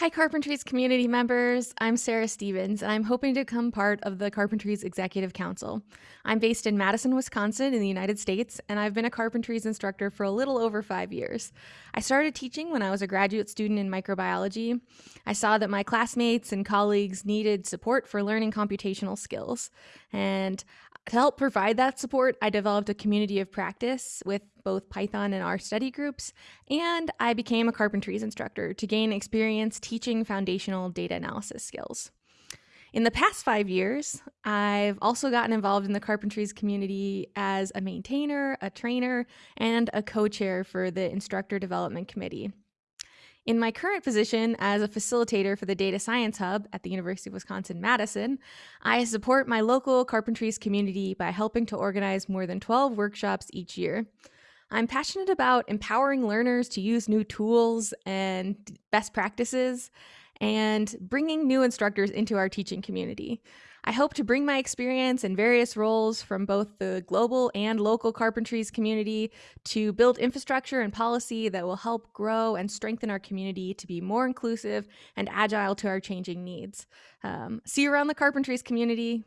Hi, Carpentries community members. I'm Sarah Stevens, and I'm hoping to become part of the Carpentries Executive Council. I'm based in Madison, Wisconsin, in the United States, and I've been a Carpentries instructor for a little over five years. I started teaching when I was a graduate student in microbiology. I saw that my classmates and colleagues needed support for learning computational skills, and to help provide that support, I developed a community of practice with both Python and R study groups, and I became a Carpentries instructor to gain experience teaching foundational data analysis skills. In the past five years, I've also gotten involved in the Carpentries community as a maintainer, a trainer, and a co chair for the Instructor Development Committee. In my current position as a facilitator for the Data Science Hub at the University of Wisconsin Madison, I support my local Carpentries community by helping to organize more than 12 workshops each year. I'm passionate about empowering learners to use new tools and best practices and bringing new instructors into our teaching community. I hope to bring my experience in various roles from both the global and local carpentries community to build infrastructure and policy that will help grow and strengthen our community to be more inclusive and agile to our changing needs. Um, see you around the carpentries community.